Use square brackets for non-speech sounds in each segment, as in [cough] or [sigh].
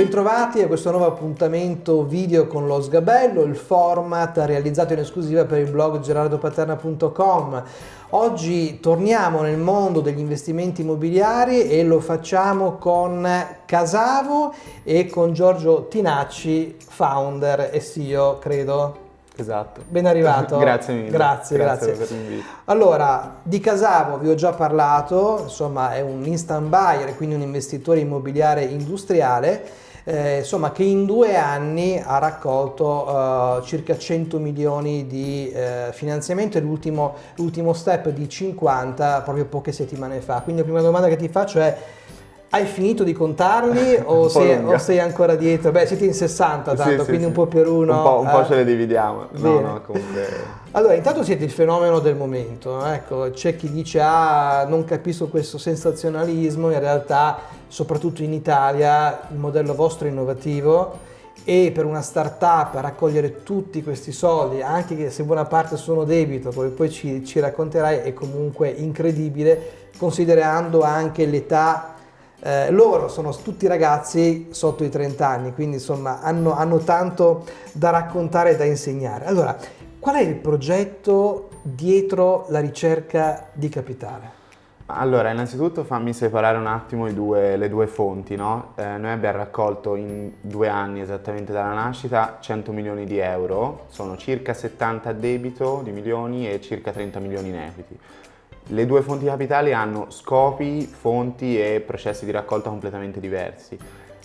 Bentrovati a questo nuovo appuntamento video con lo Sgabello, il format realizzato in esclusiva per il blog gerardopaterna.com. Oggi torniamo nel mondo degli investimenti immobiliari e lo facciamo con Casavo e con Giorgio Tinacci, founder e CEO, credo. Esatto. Ben arrivato. [laughs] grazie mille. Grazie, grazie. grazie. per l'invito. Allora, di Casavo vi ho già parlato, insomma è un instant buyer, quindi un investitore immobiliare industriale, eh, insomma che in due anni ha raccolto eh, circa 100 milioni di eh, finanziamento e l'ultimo step di 50 proprio poche settimane fa. Quindi la prima domanda che ti faccio è hai finito di contarli [laughs] o, sei, o, sei, ancora dietro? Beh, siete in 60 tanto, sì, sì, quindi sì. un po' per uno. Un po', un eh? po ce le dividiamo. No, no, [laughs] allora, intanto siete il fenomeno del momento. Ecco, c'è chi dice, ah, non capisco questo sensazionalismo, in realtà, soprattutto in Italia, il modello vostro è innovativo e per una startup raccogliere tutti questi soldi, anche se buona parte sono debito, come poi ci, ci racconterai, è comunque incredibile, considerando anche l'età eh, loro sono tutti ragazzi sotto i 30 anni, quindi insomma hanno, hanno tanto da raccontare e da insegnare. Allora, qual è il progetto dietro la ricerca di capitale? Allora, innanzitutto fammi separare un attimo due, le due fonti, no? eh, noi abbiamo raccolto in due anni esattamente dalla nascita 100 milioni di euro, sono circa 70 a debito di milioni e circa 30 milioni in equity. Le due fonti capitali hanno scopi, fonti e processi di raccolta completamente diversi.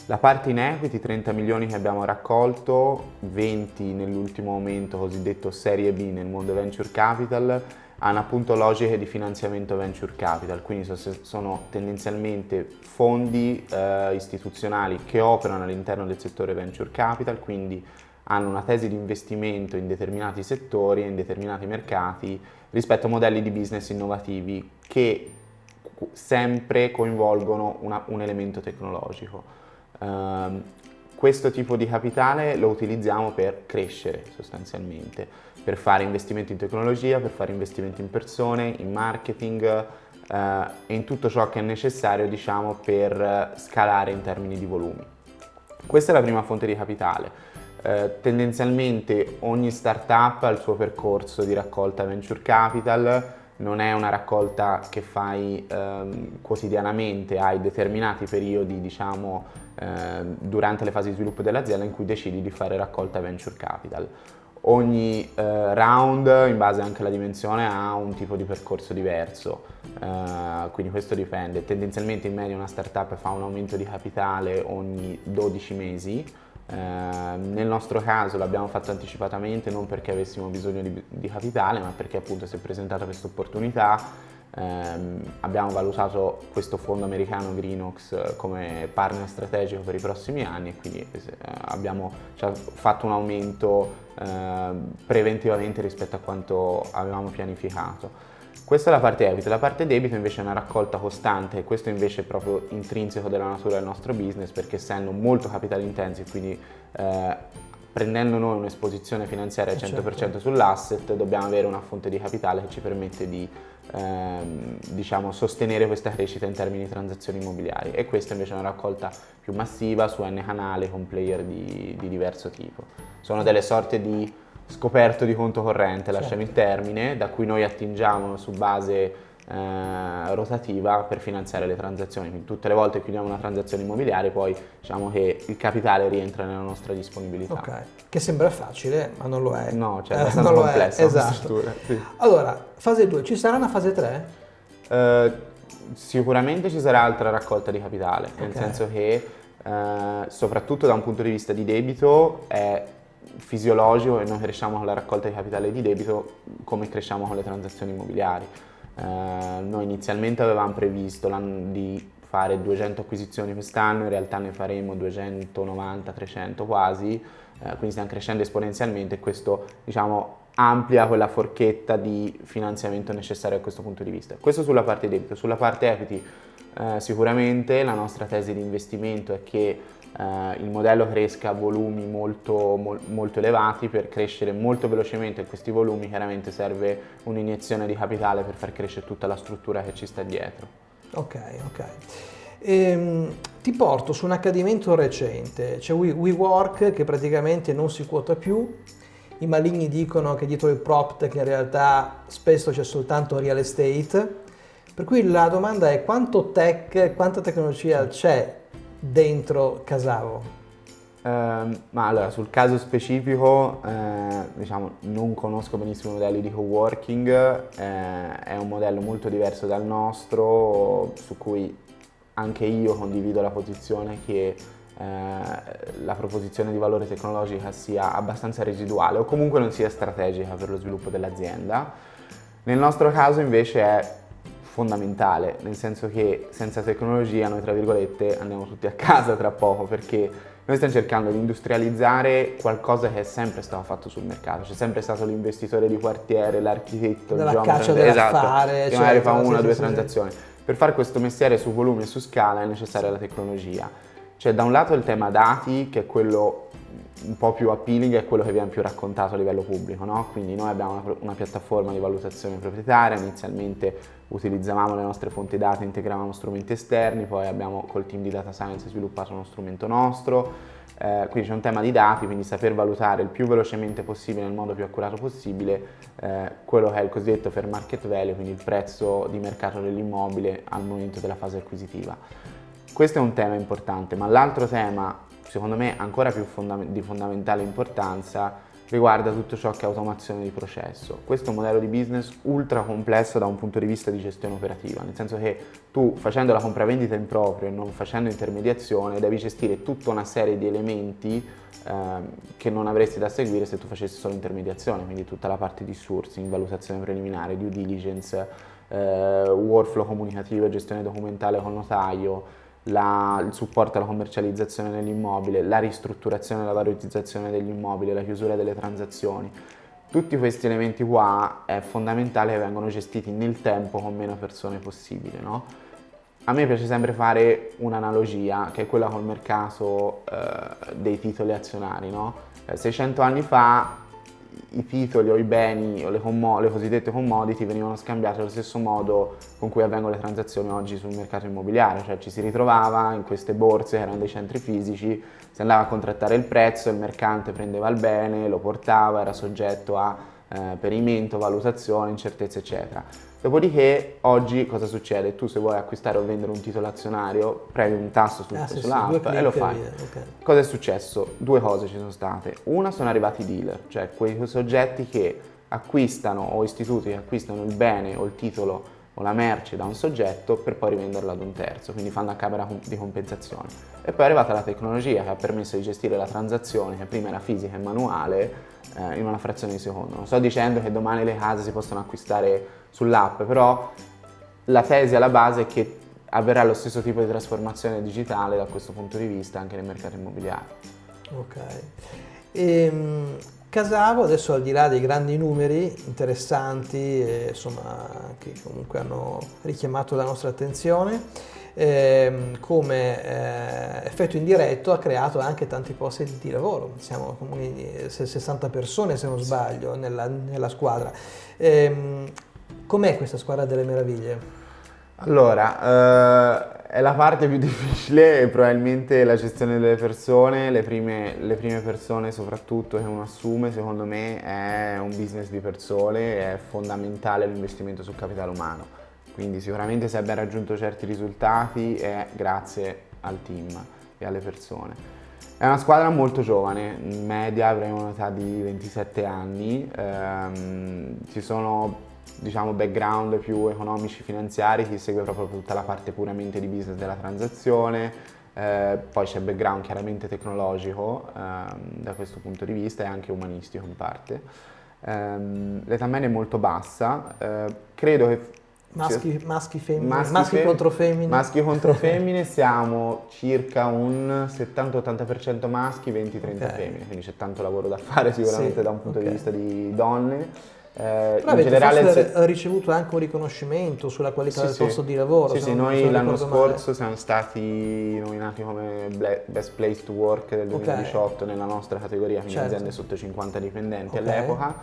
La parte in equity, 30 milioni che abbiamo raccolto, 20 nell'ultimo momento cosiddetto serie B nel mondo venture capital, hanno appunto logiche di finanziamento venture capital, quindi sono tendenzialmente fondi eh, istituzionali che operano all'interno del settore venture capital, quindi hanno una tesi di investimento in determinati settori e in determinati mercati rispetto a modelli di business innovativi che sempre coinvolgono una, un elemento tecnologico. Uh, questo tipo di capitale lo utilizziamo per crescere sostanzialmente, per fare investimenti in tecnologia, per fare investimenti in persone, in marketing uh, e in tutto ciò che è necessario diciamo, per scalare in termini di volumi. Questa è la prima fonte di capitale. Eh, tendenzialmente ogni startup ha il suo percorso di raccolta venture capital, non è una raccolta che fai ehm, quotidianamente, hai determinati periodi diciamo, eh, durante le fasi di sviluppo dell'azienda in cui decidi di fare raccolta venture capital. Ogni eh, round, in base anche alla dimensione, ha un tipo di percorso diverso, eh, quindi questo dipende. Tendenzialmente in media una startup fa un aumento di capitale ogni 12 mesi, eh, nel nostro caso l'abbiamo fatto anticipatamente non perché avessimo bisogno di, di capitale ma perché appunto si è presentata questa opportunità ehm, abbiamo valutato questo fondo americano Greenox come partner strategico per i prossimi anni e quindi eh, abbiamo cioè, fatto un aumento eh, preventivamente rispetto a quanto avevamo pianificato. Questa è la parte equity, la parte debito invece è una raccolta costante e questo invece è proprio intrinseco della natura del nostro business perché essendo molto capital intensive, quindi eh, prendendo noi un'esposizione finanziaria al 100% certo. sull'asset dobbiamo avere una fonte di capitale che ci permette di ehm, diciamo, sostenere questa crescita in termini di transazioni immobiliari e questa invece è una raccolta più massiva su N canali con player di, di diverso tipo. Sono delle sorte di scoperto di conto corrente, lasciamo certo. il termine, da cui noi attingiamo su base eh, rotativa per finanziare le transazioni. Quindi tutte le volte che chiudiamo una transazione immobiliare poi diciamo che il capitale rientra nella nostra disponibilità. Ok, che sembra facile ma non lo è. No, cioè è abbastanza eh, complessa esatto. Sì. Allora, fase 2, ci sarà una fase 3? Eh, sicuramente ci sarà altra raccolta di capitale, okay. nel senso che eh, soprattutto da un punto di vista di debito è fisiologico e noi cresciamo con la raccolta di capitale di debito come cresciamo con le transazioni immobiliari. Eh, noi inizialmente avevamo previsto di fare 200 acquisizioni quest'anno, in realtà ne faremo 290, 300 quasi, eh, quindi stiamo crescendo esponenzialmente e questo diciamo, amplia quella forchetta di finanziamento necessario a questo punto di vista. Questo sulla parte debito, sulla parte equity eh, sicuramente la nostra tesi di investimento è che eh, il modello cresca a volumi molto, mo molto elevati, per crescere molto velocemente questi volumi chiaramente serve un'iniezione di capitale per far crescere tutta la struttura che ci sta dietro. Ok, ok. Ehm, ti porto su un accadimento recente, c'è WeWork che praticamente non si quota più, i maligni dicono che dietro il PropTech in realtà spesso c'è soltanto real estate, per cui la domanda è quanto tech, quanta tecnologia c'è dentro Casavo? Uh, ma allora, sul caso specifico, eh, diciamo, non conosco benissimo i modelli di coworking, eh, è un modello molto diverso dal nostro, su cui anche io condivido la posizione che eh, la proposizione di valore tecnologica sia abbastanza residuale o comunque non sia strategica per lo sviluppo dell'azienda. Nel nostro caso invece è fondamentale, nel senso che senza tecnologia noi tra virgolette andiamo tutti a casa tra poco perché noi stiamo cercando di industrializzare qualcosa che è sempre stato fatto sul mercato, c'è sempre stato l'investitore di quartiere, l'architetto, il geometra, esatto, che magari fa una o due transazioni. Per fare questo mestiere su volume e su scala è necessaria la tecnologia. C'è da un lato il tema dati, che è quello un po' più appealing, è quello che viene più raccontato a livello pubblico, no? Quindi noi abbiamo una, una, piattaforma di valutazione proprietaria, inizialmente utilizzavamo le nostre fonti dati, integravamo strumenti esterni, poi abbiamo col team di data science sviluppato uno strumento nostro, eh, quindi c'è un tema di dati, quindi saper valutare il più velocemente possibile, nel modo più accurato possibile, eh, quello che è il cosiddetto fair market value, quindi il prezzo di mercato dell'immobile al momento della fase acquisitiva. Questo è un tema importante, ma l'altro tema, secondo me ancora più fondam di fondamentale importanza, riguarda tutto ciò che è automazione di processo. Questo è un modello di business ultra complesso da un punto di vista di gestione operativa, nel senso che tu facendo la compravendita in proprio e non facendo intermediazione devi gestire tutta una serie di elementi eh, che non avresti da seguire se tu facessi solo intermediazione, quindi tutta la parte di sourcing, valutazione preliminare, due diligence, eh, workflow comunicativo e gestione documentale con notaio, la, il supporto alla commercializzazione dell'immobile, la ristrutturazione e la valorizzazione dell'immobile, la chiusura delle transazioni. Tutti questi elementi qua è fondamentale che vengano gestiti nel tempo con meno persone possibile. No? A me piace sempre fare un'analogia che è quella col mercato eh, dei titoli azionari. No? 600 eh, anni fa i titoli o i beni o le, le, cosiddette commodity venivano scambiati allo stesso modo con cui avvengono le transazioni oggi sul mercato immobiliare, cioè ci si ritrovava in queste borse che erano dei centri fisici, si andava a contrattare il prezzo, il mercante prendeva il bene, lo portava, era soggetto a eh, perimento, valutazione, incertezza eccetera. Dopodiché oggi cosa succede? Tu se vuoi acquistare o vendere un titolo azionario premi un tasto sul, ah, sì, sull'app sì, e lo fai. Okay. Cosa è successo? Due cose ci sono state. Una sono arrivati i dealer, cioè quei soggetti che acquistano o istituti che acquistano il bene o il titolo o la merce da un soggetto per poi rivenderla ad un terzo, quindi fanno a camera di compensazione. E poi è arrivata la tecnologia che ha permesso di gestire la transazione, che prima era fisica e manuale, eh, in una frazione di secondo. Non sto dicendo che domani le case si possono acquistare sull'app, però la tesi alla base è che avverrà lo stesso tipo di trasformazione digitale da questo punto di vista anche nel mercato immobiliare. Ok. Ehm, Casavo, adesso al di là dei grandi numeri interessanti, e, insomma, che comunque hanno richiamato la nostra attenzione, ehm, come eh, effetto indiretto ha creato anche tanti posti di lavoro, siamo 60 persone se non sbaglio nella, nella squadra. Ehm, com'è questa squadra delle meraviglie? Allora, eh, è la parte più [laughs] difficile probabilmente la gestione delle persone, le prime, le prime, persone soprattutto che uno assume secondo me è un business di persone, è fondamentale l'investimento sul capitale umano, quindi sicuramente se abbiamo raggiunto certi risultati è grazie al team e alle persone. È una squadra molto giovane, in media avremo un'età di 27 anni, ehm, ci sono diciamo, background più economici, finanziari, chi segue proprio tutta la parte puramente di business della transazione, eh, poi c'è background chiaramente tecnologico ehm, da questo punto di vista e anche umanistico in parte. Ehm, l'età media è molto bassa, eh, credo che... Maschi, maschi, femmine, maschi, maschi fem contro femmine. Maschi contro [laughs] femmine siamo circa un 70-80% maschi, 20-30 okay. femmine, quindi c'è tanto lavoro da fare sicuramente sì, da un punto okay. di vista di donne. Eh, Però in generale se... ricevuto anche un riconoscimento sulla qualità sì, del posto di lavoro. Sì, sì, noi l'anno scorso male. siamo stati nominati come Best Place to Work del 2018 okay. nella nostra categoria, quindi certo. aziende sotto 50 dipendenti okay. all'epoca,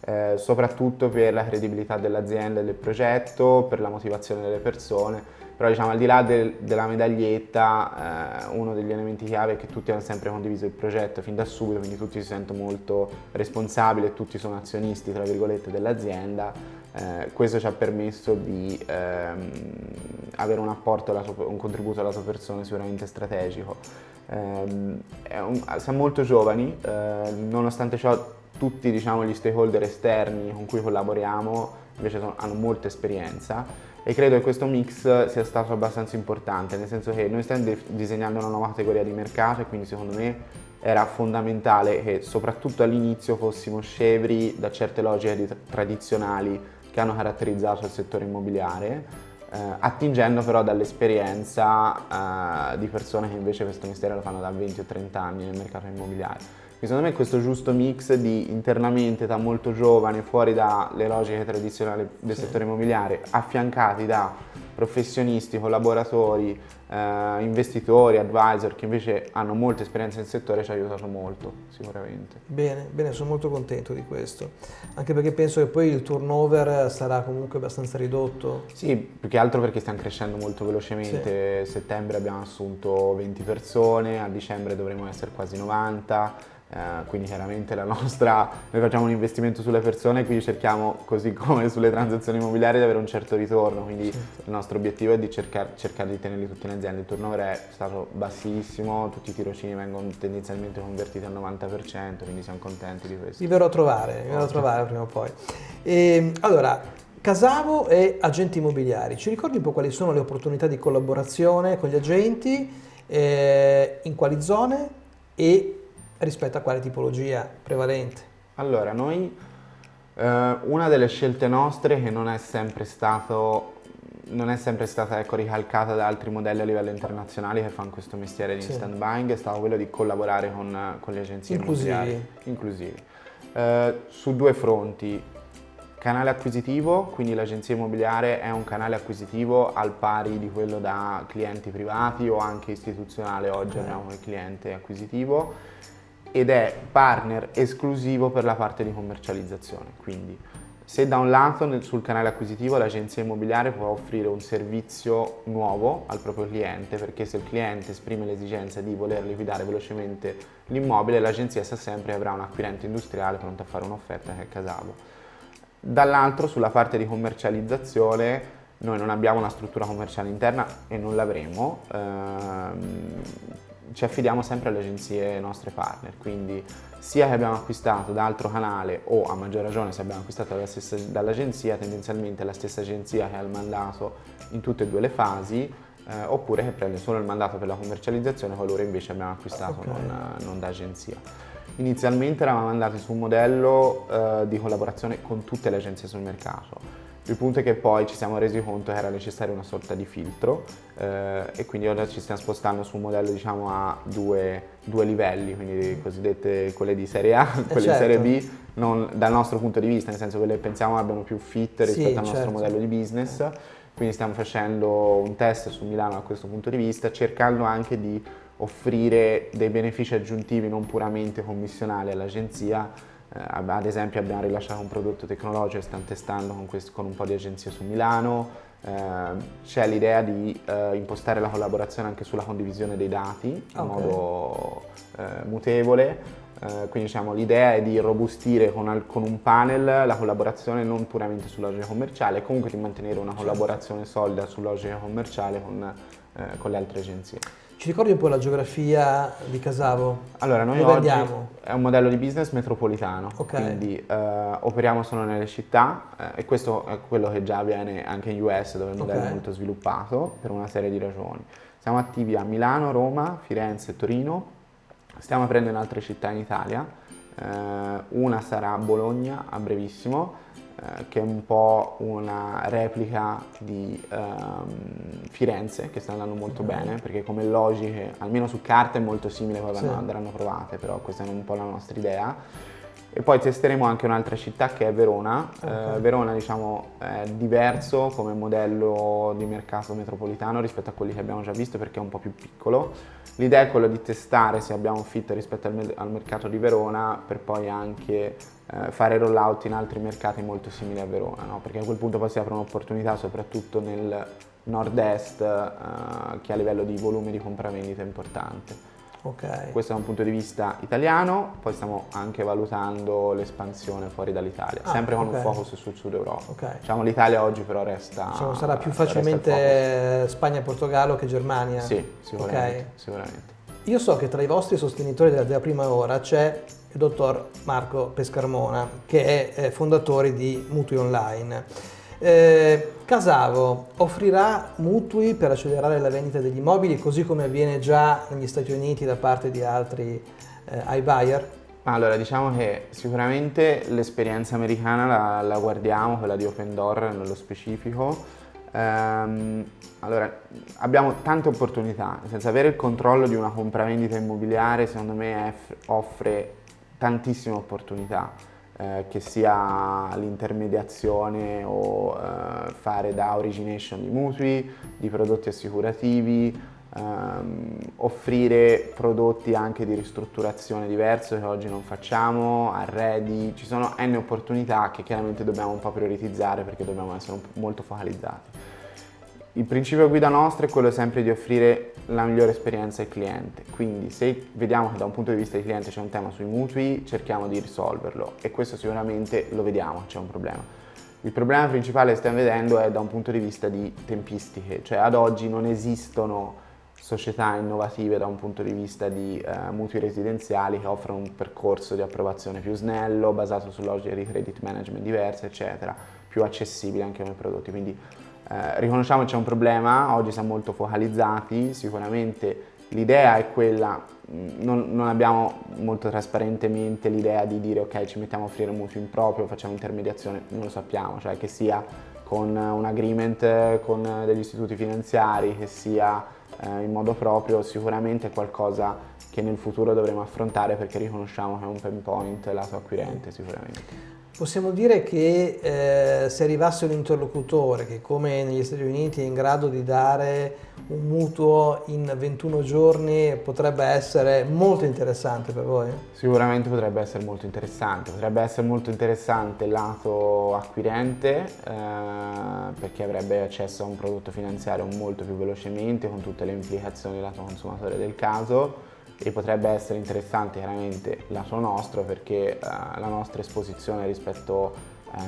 eh, soprattutto per la credibilità dell'azienda e del progetto, per la motivazione delle persone però diciamo al di là del, della medaglietta eh, uno degli elementi chiave è che tutti hanno sempre condiviso il progetto fin da subito, quindi tutti si sentono molto responsabili e tutti sono azionisti tra virgolette dell'azienda. Eh, questo ci ha permesso di ehm, avere un apporto, sua, un contributo alla sua persona sicuramente strategico. Eh, un, siamo molto giovani, eh, nonostante ciò tutti diciamo, gli stakeholder esterni con cui collaboriamo invece sono, hanno molta esperienza e credo che questo mix sia stato abbastanza importante, nel senso che noi stiamo disegnando una nuova categoria di mercato e quindi secondo me era fondamentale che soprattutto all'inizio fossimo scevri da certe logiche tradizionali che hanno caratterizzato il settore immobiliare eh, attingendo però dall'esperienza eh, di persone che invece questo mestiere lo fanno da 20 o 30 anni nel mercato immobiliare. Secondo me questo giusto mix di internamente età molto giovane, fuori dalle logiche tradizionali del sì. settore immobiliare, affiancati da professionisti, collaboratori, eh, investitori, advisor che invece hanno molta esperienza nel settore ci ha aiutato molto sicuramente. Bene, bene, sono molto contento di questo, anche perché penso che poi il turnover sarà comunque abbastanza ridotto. Sì, più che altro perché stiamo crescendo molto velocemente, sì. a settembre abbiamo assunto 20 persone, a dicembre dovremo essere quasi 90 eh, quindi chiaramente la nostra, noi facciamo un investimento sulle persone, quindi cerchiamo, così come sulle transazioni immobiliari, di avere un certo ritorno, quindi certo. il nostro obiettivo è di cercare, cercare di tenerli tutti in azienda. Il turnover è stato bassissimo, tutti i tirocini vengono tendenzialmente convertiti al 90%, quindi siamo contenti di questo. Vi verrò a trovare, vi verrò a trovare prima o poi. E, ehm, allora, Casavo e agenti immobiliari, ci ricordi un po' quali sono le opportunità di collaborazione con gli agenti, eh, in quali zone e rispetto a quale tipologia prevalente? Allora, noi eh, una delle scelte nostre che non è sempre stato non è sempre stata ecco, ricalcata da altri modelli a livello internazionale che fanno questo mestiere di sì. instant buying è stato quello di collaborare con, con le agenzie immobiliari inclusivi. Eh, su due fronti. Canale acquisitivo, quindi l'agenzia immobiliare è un canale acquisitivo al pari di quello da clienti privati o anche istituzionale, oggi abbiamo il cliente acquisitivo ed è partner esclusivo per la parte di commercializzazione. Quindi se da un lato sul canale acquisitivo l'agenzia immobiliare può offrire un servizio nuovo al proprio cliente, perché se il cliente esprime l'esigenza di voler liquidare velocemente l'immobile, l'agenzia sa sempre che avrà un acquirente industriale pronto a fare un'offerta che è Casavo. Dall'altro sulla parte di commercializzazione noi non abbiamo una struttura commerciale interna e non l'avremo, ehm, ci affidiamo sempre alle agenzie nostre partner, quindi sia che abbiamo acquistato da altro canale o a maggior ragione se abbiamo acquistato dall'agenzia, tendenzialmente è la stessa agenzia che ha il mandato in tutte e due le fasi, eh, oppure che prende solo il mandato per la commercializzazione qualora invece abbiamo acquistato okay. non, non, da agenzia. Inizialmente eravamo andati su un modello eh, di collaborazione con tutte le agenzie sul mercato, il punto è che poi ci siamo resi conto che era necessario una sorta di filtro eh, e quindi ora ci stiamo spostando su un modello diciamo a due, due livelli, quindi cosiddette quelle di serie A, [laughs] eh, quelle certo. di serie B, non dal nostro punto di vista, nel senso che quelle pensiamo abbiano più fit rispetto sì, al nostro certo. modello di business. Quindi stiamo facendo un test su Milano da questo punto di vista, cercando anche di offrire dei benefici aggiuntivi non puramente commissionali all'agenzia, ad esempio abbiamo rilasciato un prodotto tecnologico e stiamo testando con, questo, con un po' di agenzie su Milano, eh, c'è l'idea di eh, impostare la collaborazione anche sulla condivisione dei dati in okay. modo eh, mutevole, quindi diciamo, l'idea è di robustire con, con, un panel la collaborazione non puramente su logica commerciale, comunque di mantenere una certo. collaborazione solida su logica commerciale con, con le altre agenzie. Ci ricordi un po' la geografia di Casavo? Allora, noi Dove oggi andiamo? è un modello di business metropolitano, okay. quindi eh, operiamo solo nelle città eh, e questo è quello che già avviene anche in US dove il modello okay. è molto sviluppato per una serie di ragioni. Siamo attivi a Milano, Roma, Firenze Torino, stiamo aprendo in altre città in Italia, eh, una sarà Bologna a brevissimo, eh, che è un po' una replica di um, Firenze, che sta andando molto mm. bene, perché come logiche, almeno su carta, è molto simile, poi sì. andranno provate, però questa è un po' la nostra idea. E poi testeremo anche un'altra città che è Verona. Okay. Eh, Verona diciamo è diverso come modello di mercato metropolitano rispetto a quelli che abbiamo già visto perché è un po' più piccolo. L'idea è quella di testare se abbiamo fit rispetto al, al mercato di Verona per poi anche eh, fare rollout in altri mercati molto simili a Verona, no? perché a quel punto poi si apre un'opportunità soprattutto nel nord-est eh, che a livello di volume di compravendita è importante. Okay. Questo da un punto di vista italiano, poi stiamo anche valutando l'espansione fuori dall'Italia, ah, sempre con okay. un focus sul sud Europa. Okay. Diciamo l'Italia oggi però resta... Diciamo, sarà più facilmente Spagna-Portogallo che Germania? Sì, sicuramente, sicuramente. Io so che tra i vostri sostenitori della, della prima ora c'è il dottor Marco Pescarmona, che è fondatore di Mutui Online. Eh, Casavo offrirà mutui per accelerare la vendita degli immobili così come avviene già negli Stati Uniti da parte di altri eh, iBuyer? Allora, diciamo che sicuramente l'esperienza americana la, la, guardiamo, quella di Open Door nello specifico. Ehm, allora, abbiamo tante opportunità, senso avere il controllo di una compravendita immobiliare secondo me offre tantissime opportunità eh, che sia l'intermediazione o eh, fare da origination di mutui, di prodotti assicurativi, ehm, offrire prodotti anche di ristrutturazione diverso che oggi non facciamo, arredi, ci sono n opportunità che chiaramente dobbiamo un po' prioritizzare perché dobbiamo essere molto focalizzati. Il principio guida nostro è quello sempre di offrire la migliore esperienza al cliente, quindi se vediamo che da un punto di vista del cliente c'è un tema sui mutui, cerchiamo di risolverlo e questo sicuramente lo vediamo, c'è un problema. Il problema principale che stiamo vedendo è da un punto di vista di tempistiche, cioè ad oggi non esistono società innovative da un punto di vista di eh, mutui residenziali che offrono un percorso di approvazione più snello, basato su logiche di credit management diverse, eccetera, più accessibile anche come prodotti. Quindi eh, riconosciamo che c'è un problema, oggi siamo molto focalizzati, sicuramente l'idea è quella, mm, non, non, abbiamo molto trasparentemente l'idea di dire ok ci mettiamo a offrire un mutuo in proprio, facciamo intermediazione, non lo sappiamo, cioè che sia con un agreement con degli istituti finanziari, che sia eh, in modo proprio, sicuramente è qualcosa che nel futuro dovremo affrontare perché riconosciamo che è un pain point lato acquirente sicuramente. Possiamo dire che eh, se arrivasse un interlocutore che come negli Stati Uniti è in grado di dare un mutuo in 21 giorni potrebbe essere molto interessante per voi? Sicuramente potrebbe essere molto interessante, potrebbe essere molto interessante lato acquirente eh, perché avrebbe accesso a un prodotto finanziario molto più velocemente con tutte le implicazioni lato consumatore del caso e potrebbe essere interessante chiaramente lato nostro perché eh, la nostra esposizione rispetto eh,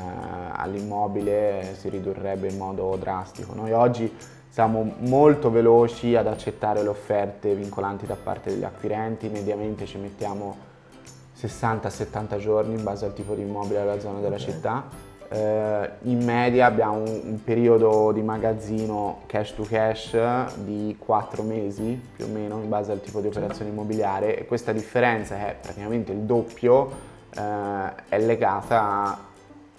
all'immobile si ridurrebbe in modo drastico. Noi oggi siamo molto veloci ad accettare le offerte vincolanti da parte degli acquirenti, mediamente ci mettiamo 60-70 giorni in base al tipo di immobile della zona della okay. città eh, in media abbiamo un, un, periodo di magazzino cash to cash di 4 mesi più o meno in base al tipo di operazione immobiliare e questa differenza che è praticamente il doppio eh, è legata a,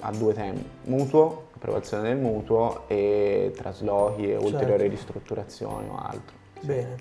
a, due temi, mutuo, approvazione del mutuo e traslochi e ulteriori certo. ristrutturazioni o altro. Bene,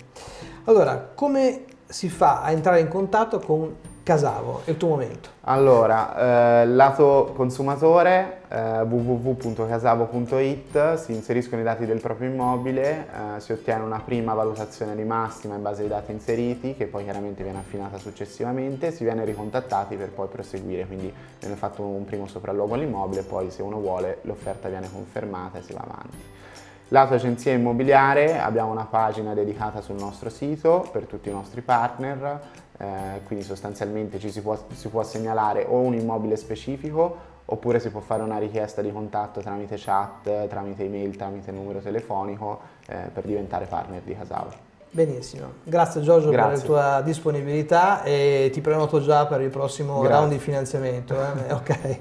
allora come si fa a entrare in contatto con Casavo, è il tuo momento. Allora, eh, lato consumatore, eh, www.casavo.it, si inseriscono i dati del proprio immobile, eh, si ottiene una prima valutazione di massima in base ai dati inseriti, che poi chiaramente viene affinata successivamente, si viene ricontattati per poi proseguire, quindi viene fatto un primo sopralluogo all'immobile, poi se uno vuole l'offerta viene confermata e si va avanti. Lato agenzia immobiliare abbiamo una pagina dedicata sul nostro sito per tutti i nostri partner, eh, quindi sostanzialmente ci si può, si può segnalare o un immobile specifico oppure si può fare una richiesta di contatto tramite chat, tramite email, tramite numero telefonico eh, per diventare partner di Casavo. Benissimo, grazie Giorgio grazie. per la tua disponibilità e ti prenoto già per il prossimo grazie. round di finanziamento. Eh? [laughs] ok.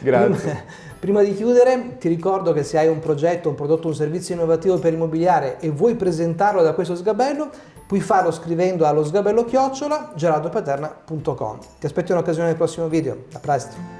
grazie. Prima, prima, di chiudere ti ricordo che se hai un progetto, un prodotto, un servizio innovativo per immobiliare e vuoi presentarlo da questo sgabello, puoi farlo scrivendo allo sgabello chiocciola gerardopaterna.com. Ti aspetto in occasione del prossimo video, a presto!